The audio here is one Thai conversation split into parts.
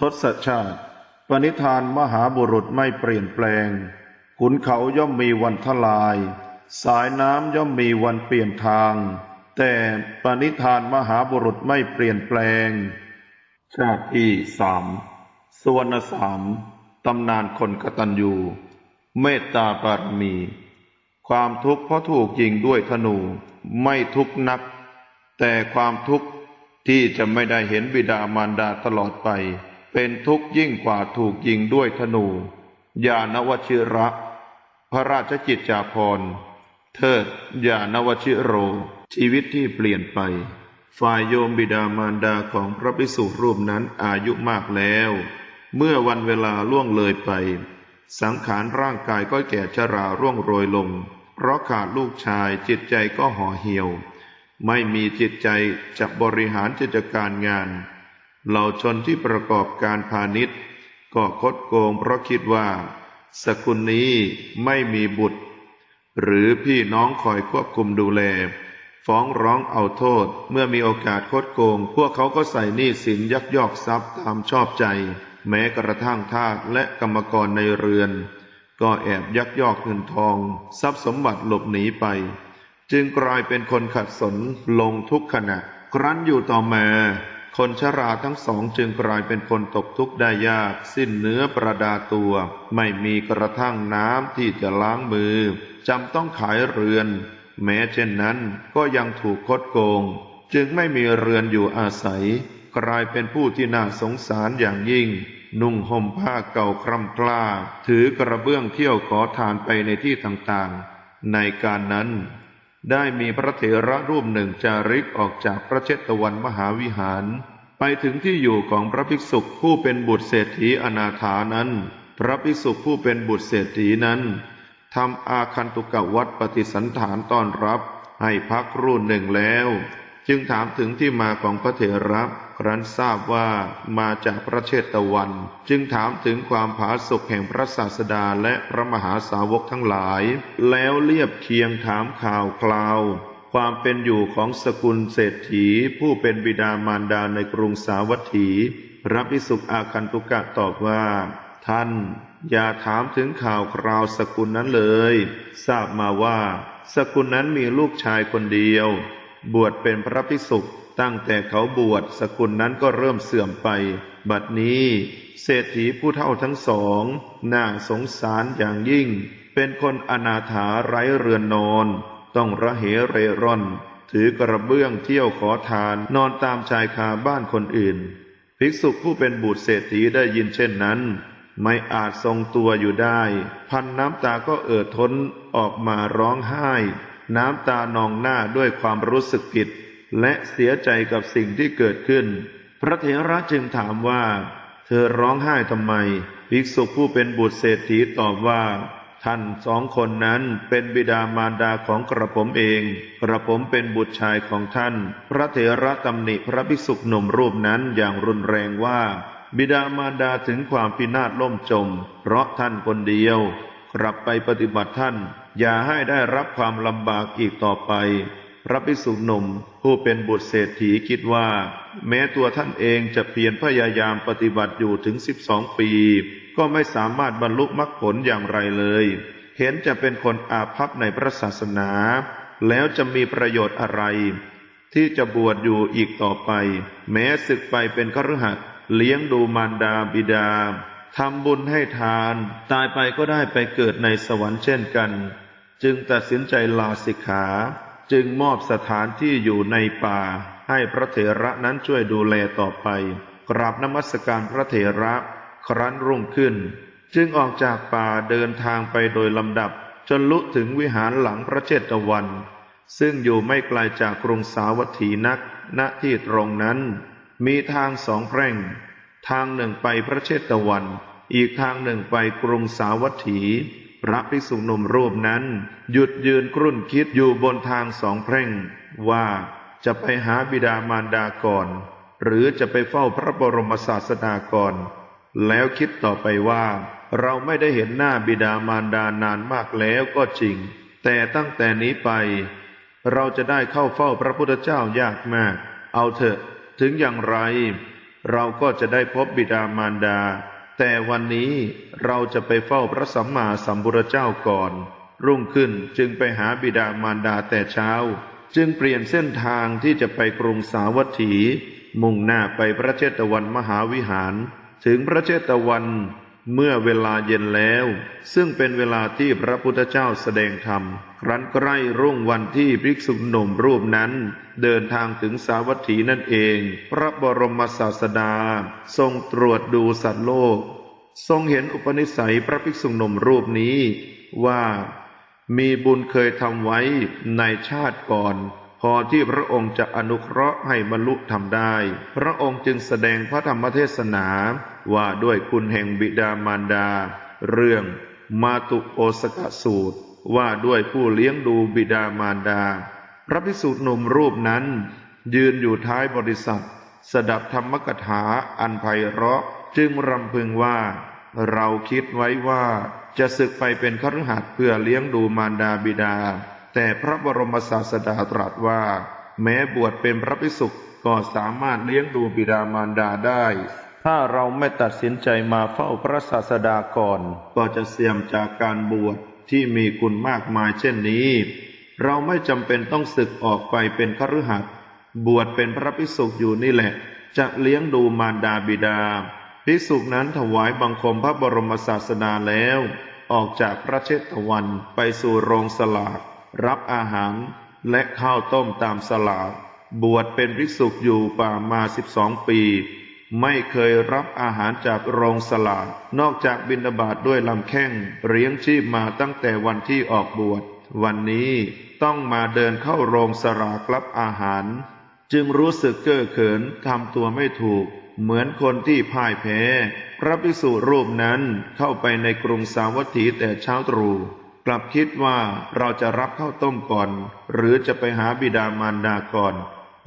ทศชาติ ปณิธานมหาบุรุษไม่เปลี่ยนแปลง ขุนเขาย่อมมีวันทลาย สายน้ำย่อมมีวันเปลี่ยนทาง แต่ปณิธานมหาบุรุษไม่เปลี่ยนแปลง ชาติที่สามสวรรณสามตำนานคนกตัญญู เมตตาบารมี ความทุกข์เพราะถูกยิงด้วยธนูไม่ทุกนัก แต่ความทุกข์ที่จะไม่ได้เห็นบิดามารดาตลอดไป เป็นทุกข์ยิ่งกว่าถูกยิงด้วยธนู ยานวชิระ พระราชจิตจาภรณ์เทิดยานวชิโร ชีวิตที่เปลี่ยนไป ฝ่ายโยมบิดามารดาของพระภิกษุรูปนั้นอายุมากแล้ว เมื่อวันเวลาล่วงเลยไป สังขารร่างกายก็แก่ชราร่วงโรยลง เพราะขาดลูกชายจิตใจก็ห่อเหี่ยว ไม่มีจิตใจจะบริหารกิจการงาน เหล่าชนที่ประกอบการพาณิชย์ ก็คดโกงเพราะคิดว่า สกุลนี้ไม่มีบุตร หรือพี่น้องคอยควบคุมดูแล ฟ้องร้องเอาโทษเมื่อมีโอกาสคดโกง พวกเขาก็ใส่หนี้สินยักยอกทรัพย์ตามชอบใจ แม้กระทั่งทาสและกรรมกรในเรือน ก็แอบยักยอกเงินทอง ทรัพย์สมบัติหลบหนีไป จึงกลายเป็นคนขัดสนลงทุกขณะครั้นอยู่ต่อมา คนชราทั้งสองจึงกลายเป็นคนตกทุกข์ได้ยาก สิ้นเนื้อประดาตัว ไม่มีกระทั่งน้ำที่จะล้างมือจำต้องขายเรือน แม้เช่นนั้นก็ยังถูกคดโกง จึงไม่มีเรือนอยู่อาศัย กลายเป็นผู้ที่น่าสงสารอย่างยิ่ง นุ่งห่มผ้าเก่าคร่ำคล้า ถือกระเบื้องเที่ยวขอทานไปในที่ต่างๆ ในการนั้น ได้มีพระเถระรูปหนึ่งจาริกออกจากพระเชตวันมหาวิหาร ไปถึงที่อยู่ของพระภิกษุผู้เป็นบุตรเศรษฐีอนาถานั้น พระภิกษุผู้เป็นบุตรเศรษฐีนั้นทำอาคันตุกะวัดปฏิสันฐานต้อนรับ ให้พักรุ่นหนึ่งแล้ว จึงถามถึงที่มาของพระเถระครั้นทราบว่ามาจากพระเชตวัน จึงถามถึงความผาสุกแห่งพระศาสดาและพระมหาสาวกทั้งหลาย แล้วเรียบเคียงถามข่าวคราว ความเป็นอยู่ของสกุลเศรษฐี ผู้เป็นบิดามารดาในกรุงสาวัตถีพระภิกษุอาคันตุกะตอบว่า ท่านอย่าถามถึงข่าวคราวสกุลนั้นเลย ทราบมาว่า สกุลนั้นมีลูกชายคนเดียว บวชเป็นพระภิกษุตั้งแต่เขาบวชสกุลนั้นก็เริ่มเสื่อมไป บัดนี้เศรษฐีผู้เท่าทั้งสองน่าสงสารอย่างยิ่ง เป็นคนอนาถาไร้เรือนนอน ต้องระเหเรร่อน ถือกระเบื้องเที่ยวขอทานนอนตามชายคาบ้านคนอื่น ภิกษุผู้เป็นบุตรเศรษฐีได้ยินเช่นนั้น ไม่อาจทรงตัวอยู่ได้ พันน้ำตาก็เอ่อท้นออกมาร้องไห้ น้ำตานองหน้าด้วยความรู้สึกผิด และเสียใจกับสิ่งที่เกิดขึ้น พระเถระจึงถามว่า เธอร้องไห้ทำไม ภิกษุผู้เป็นบุตรเศรษฐีตอบว่า ท่านสองคนนั้นเป็นบิดามารดาของกระผมเอง กระผมเป็นบุตรชายของท่าน พระเถระตำหนิพระภิกษุหนุ่มรูปนั้นอย่างรุนแรงว่า บิดามารดาถึงความพินาศล่มจม เพราะท่านคนเดียว กลับไปปฏิบัติท่าน อย่าให้ได้รับความลำบากอีกต่อไป พระภิกษุหนุ่ม ผู้เป็นบุตรเศรษฐีคิดว่า แม้ตัวท่านเองจะเพียรพยายามปฏิบัติอยู่ถึงสิบสองปี ก็ไม่สามารถบรรลุมรรคผลอย่างไรเลย เห็นจะเป็นคนอาภัพในพระศาสนา แล้วจะมีประโยชน์อะไร ที่จะบวชอยู่อีกต่อไป แม้ศึกไปเป็นคฤหัสถ์เลี้ยงดูมารดาบิดา ทำบุญให้ทาน ตายไปก็ได้ไปเกิดในสวรรค์เช่นกัน จึงตัดสินใจลาสิกขา จึงมอบสถานที่อยู่ในป่า ให้พระเถระนั้นช่วยดูแลต่อไป กราบนมัสการพระเถระครั้นรุ่งขึ้น จึงออกจากป่าเดินทางไปโดยลำดับ จนลุถึงวิหารหลังพระเจตวัน ซึ่งอยู่ไม่ไกลจากกรุงสาวัตถีนัก ณที่ตรงนั้น มีทางสองแพร่ง ทางหนึ่งไปพระเชตวัน อีกทางหนึ่งไปกรุงสาวัตถี พระภิกษุหนุ่มรูปนั้น หยุดยืนกรุ่นคิดอยู่บนทางสองแพร่ง ว่าจะไปหาบิดามารดาก่อน หรือจะไปเฝ้าพระบรมศาสดาก่อน แล้วคิดต่อไปว่า เราไม่ได้เห็นหน้าบิดามารดานานมากแล้วก็จริง แต่ตั้งแต่นี้ไป เราจะได้เข้าเฝ้าพระพุทธเจ้ายากมาก เอาเถอะ ถึงอย่างไร เราก็จะได้พบบิดามารดา แต่วันนี้เราจะไปเฝ้าพระสัมมาสัมพุทธเจ้าก่อน รุ่งขึ้นจึงไปหาบิดามารดาแต่เช้า จึงเปลี่ยนเส้นทางที่จะไปกรุงสาวัตถี มุ่งหน้าไปพระเจตวันมหาวิหาร ถึงพระเจตวันเมื่อเวลาเย็นแล้ว ซึ่งเป็นเวลาที่พระพุทธเจ้าแสดงธรรม ครั้นใกล้รุ่งวันที่ภิกษุหนุ่มรูปนั้น เดินทางถึงสาวัตถีนั่นเอง พระบรมศาสดา ทรงตรวจดูสัตว์โลก ทรงเห็นอุปนิสัยพระภิกษุหนุ่มรูปนี้ว่ามีบุญเคยทำไว้ในชาติก่อน พอที่พระองค์จะอนุเคราะห์ให้บรรลุทำได้ พระองค์จึงแสดงพระธรรมเทศนาว่าด้วยคุณแห่งบิดามารดา เรื่องมาตุโอสกสูตร ว่าด้วยผู้เลี้ยงดูบิดามารดา พระภิกษุหนุ่มรูปนั้น ยืนอยู่ท้ายบริษัท สดับธรรมกถาอันไพเราะจึงรำพึงว่า เราคิดไว้ว่าจะศึกไปเป็นคฤหัสถ์เพื่อเลี้ยงดูมารดาบิดา แต่พระบรมศาสดาตรัสว่า แม้บวชเป็นพระภิกษุก็สามารถเลี้ยงดูบิดามารดาได้ ถ้าเราไม่ตัดสินใจมาเฝ้าพระศาสดาก่อน ก็จะเสี่ยมจากการบวช ที่มีคุณมากมายเช่นนี้ เราไม่จำเป็นต้องศึกออกไปเป็นคฤหัสถ์บวชเป็นพระภิกษุอยู่นี่แหละ จะเลี้ยงดูมารดาบิดาภิกษุนั้นถวายบังคมพระบรมศาสดาแล้ว ออกจากพระเชตวันไปสู่โรงสลาก รับอาหารและข้าวต้มตามสลากบวชเป็นภิกษุอยู่ป่ามาสิบสองปี ไม่เคยรับอาหารจากโรงสลากนอกจากบิณฑบาตด้วยลำแข้งเลี้ยงชีพมาตั้งแต่วันที่ออกบวช วันนี้ต้องมาเดินเข้าโรงสลากรับอาหาร จึงรู้สึกเก้อเขินทำตัวไม่ถูก เหมือนคนที่พ่ายแพ้ พระภิกษุรูปนั้นเข้าไปในกรุงสาวัตถีแต่เช้าตรู่กลับคิดว่าเราจะรับข้าวต้มก่อน หรือจะไปหาบิดามารดาก่อน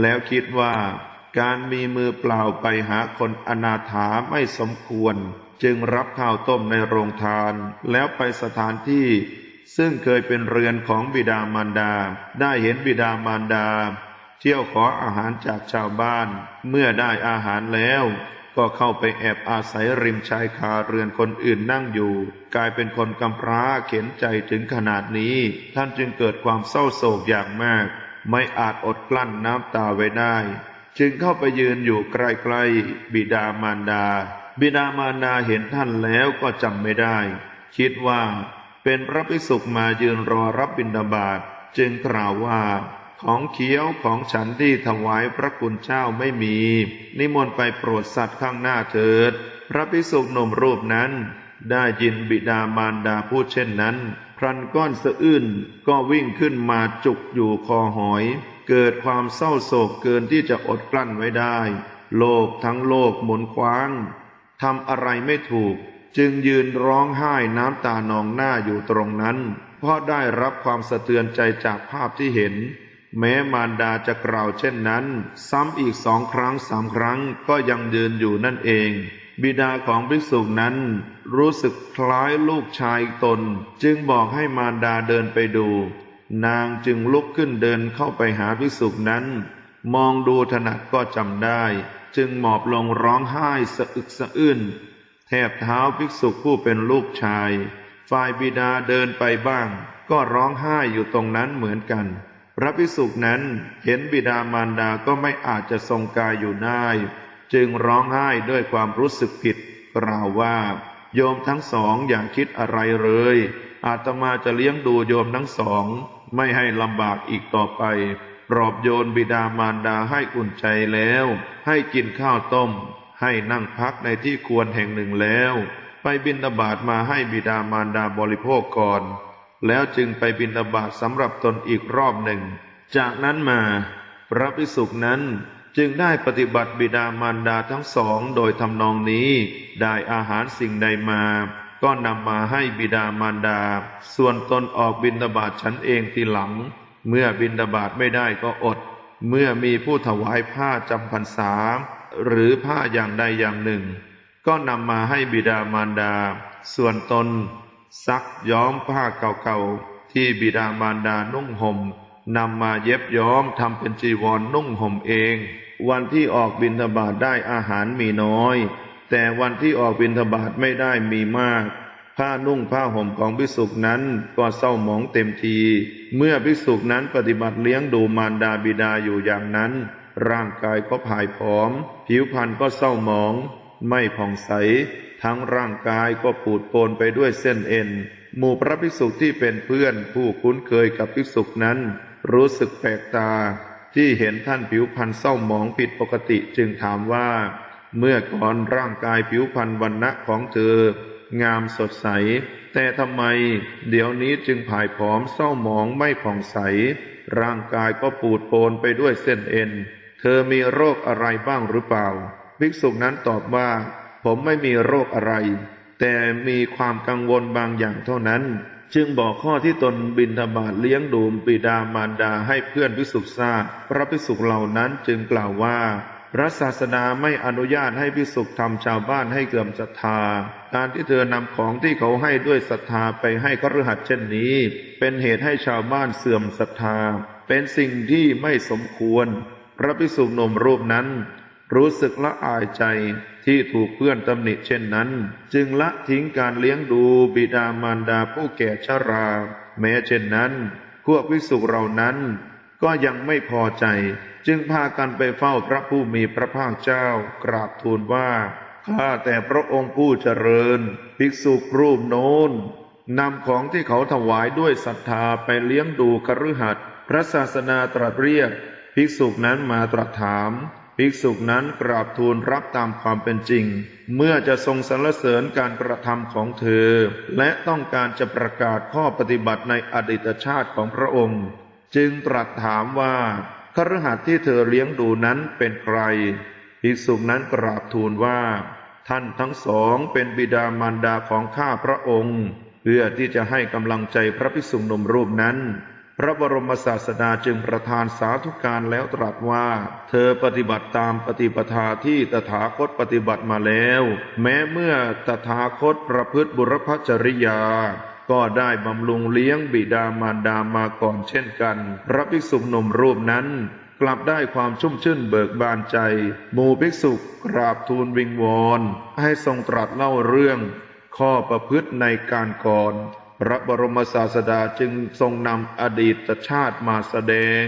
แล้วคิดว่า การมีมือเปล่าไปหาคนอนาถาไม่สมควร จึงรับข้าวต้มในโรงทาน แล้วไปสถานที่ ซึ่งเคยเป็นเรือนของบิดามารดา ได้เห็นบิดามารดา เที่ยวขออาหารจากชาวบ้าน เมื่อได้อาหารแล้ว ก็เข้าไปแอบอาศัยริมชายคาเรือนคนอื่นนั่งอยู่ กลายเป็นคนกำพร้าเข็นใจถึงขนาดนี้ ท่านจึงเกิดความเศร้าโศกอย่างมาก ไม่อาจอดกลั้นน้ำตาไว้ได้ จึงเข้าไปยืนอยู่ใกล้ๆบิดามารดา บิดามารดาเห็นท่านแล้วก็จำไม่ได้ คิดว่าเป็นพระภิกษุมายืนรอรับบิณฑบาตจึงกล่าวว่า ของเคี้ยวของฉันที่ถวายพระคุณเจ้าไม่มี นิมนต์ไปโปรดสัตว์ข้างหน้าเถิด พระภิกษุหนุ่มรูปนั้น ได้ยินบิดามารดาพูดเช่นนั้น พรันก้อนสะอื้นก็วิ่งขึ้นมาจุกอยู่คอหอย เกิดความเศร้าโศกเกินที่จะอดกลั้นไว้ได้ โลกทั้งโลกหมุนคว้างทำอะไรไม่ถูก จึงยืนร้องไห้น้ำตานองหน้าอยู่ตรงนั้น เพราะได้รับความสะเทือนใจจากภาพที่เห็น แม้มารดาจะกล่าวเช่นนั้น ซ้ำอีกสองครั้งสามครั้งก็ยังยืนอยู่นั่นเอง บิดาของภิกษุนั้น รู้สึกคล้ายลูกชายตน จึงบอกให้มารดาเดินไปดู นางจึงลุกขึ้นเดินเข้าไปหาภิกษุนั้น มองดูถนัดก็จำได้ จึงหมอบลงร้องไห้สะอึกสะอื้นแทบเท้าภิกษุผู้เป็นลูกชาย ฝ่ายบิดาเดินไปบ้าง ก็ร้องไห้อยู่ตรงนั้นเหมือนกัน พระภิกษุนั้นเห็นบิดามารดาก็ไม่อาจจะทรงกายอยู่ได้ จึงร้องไห้ด้วยความรู้สึกผิดกล่าวว่า โยมทั้งสองอย่าคิดอะไรเลย อาตมาจะเลี้ยงดูโยมทั้งสอง ไม่ให้ลำบากอีกต่อไป ปลอบโยนบิดามารดาให้อุ่นใจแล้ว ให้กินข้าวต้ม ให้นั่งพักในที่ควรแห่งหนึ่งแล้ว ไปบิณฑบาตมาให้บิดามารดาบริโภคก่อน แล้วจึงไปบิณฑบาตสำหรับตนอีกรอบหนึ่ง จากนั้นมา พระภิกษุนั้นจึงได้ปฏิบัติบิดามารดาทั้งสองโดยทำนองนี้ ได้อาหารสิ่งใดมา ก็นำมาให้บิดามารดา ส่วนตนออกบิณฑบาตฉันเองทีหลัง เมื่อบิณฑบาตไม่ได้ก็อด เมื่อมีผู้ถวายผ้าจำพรรษา หรือผ้าอย่างใดอย่างหนึ่ง ก็นำมาให้บิดามารดา ส่วนตน ซักย้อมผ้าเก่าๆ ที่บิดามารดานุ่งห่มนำมาเย็บย้อมทำเป็นจีวรนนุ่งห่มเอง วันที่ออกบิณฑบาตได้อาหารมีน้อย แต่วันที่ออกบิณฑบาตไม่ได้มีมาก ผ้านุ่งผ้าห่มของภิกษุนั้นก็เศร้าหมองเต็มที เมื่อภิกษุนั้นปฏิบัติเลี้ยงดูมารดาบิดาอยู่อย่างนั้น ร่างกายก็ผายผอม ผิวพรรณก็เศร้าหมอง ไม่ผ่องใส ทั้งร่างกายก็ปูดโปนไปด้วยเส้นเอ็น หมู่พระภิกษุที่เป็นเพื่อนผู้คุ้นเคยกับภิกษุนั้น รู้สึกแปลกตา ที่เห็นท่านผิวพรรณเศร้าหมองผิดปกติจึงถามว่า เมื่อก่อนร่างกายผิวพรรณวันณะของเธอ งามสดใส แต่ทำไม เดี๋ยวนี้จึงผายผอมเศร้าหมองไม่ผ่องใส ร่างกายก็ปูดโปนไปด้วยเส้นเอ็น เธอมีโรคอะไรบ้างหรือเปล่าภิกษุนั้นตอบว่า ผมไม่มีโรคอะไร แต่มีความกังวลบางอย่างเท่านั้น จึงบอกข้อที่ตนบินทบาทเลี้ยงดูบิดามารดาให้เพื่อนภิกษุทราบพระภิกษุเหล่านั้นจึงกล่าวว่า พระศาสดาไม่อนุญาตให้ภิกษุทำชาวบ้านให้เกื่อมศรัทธา การที่เธอนำของที่เขาให้ด้วยศรัทธาไปให้คฤหัสถ์เช่นนี้ เป็นเหตุให้ชาวบ้านเสื่อมศรัทธา เป็นสิ่งที่ไม่สมควร พระภิกษุหนุ่มรูปนั้น รู้สึกละอายใจที่ถูกเพื่อนตำหนิเช่นนั้น จึงละทิ้งการเลี้ยงดูบิดามารดาผู้แก่ชรา แม้เช่นนั้น พวกวิสุกเหล่านั้นก็ยังไม่พอใจ จึงพากันไปเฝ้าพระผู้มีพระภาคเจ้ากราบทูลว่า ข้าแต่พระองค์ผู้เจริญ ภิกษุรูปโน้นนำของที่เขาถวายด้วยศรัทธาไปเลี้ยงดูคฤหัสถ์พระศาสนาตรัสเรียก ภิกษุนั้นมาตรัสถาม ภิกษุนั้นกราบทูลรับตามความเป็นจริง เมื่อจะทรงสรรเสริญการกระทำของเธอ และต้องการจะประกาศข้อปฏิบัติในอดีตชาติของพระองค์ จึงตรัสถามว่า คฤหัสถ์ที่เธอเลี้ยงดูนั้นเป็นใครภิกษุนั้นกราบทูลว่า ท่านทั้งสองเป็นบิดามารดาของข้าพระองค์ เพื่อที่จะให้กำลังใจพระภิกษุหนุ่มรูปนั้น พระบรมศาสดาจึงประทานสาธุการแล้วตรัสว่า เธอปฏิบัติตามปฏิปทาที่ตถาคตปฏิบัติมาแล้ว แม้เมื่อตถาคตประพฤติบุรพจริยา ก็ได้บำรุงเลี้ยงบิดามารดามาก่อนเช่นกัน พระภิกษุหนุ่มรูปนั้น กลับได้ความชุ่มชื่นเบิกบานใจหมู่ภิกษุกราบทูลวิงวอน ให้ทรงตรัสเล่าเรื่อง ข้อประพฤติในการก่อนพระบรมศาสดาจึงทรงนำอดีตชาติมาแสดง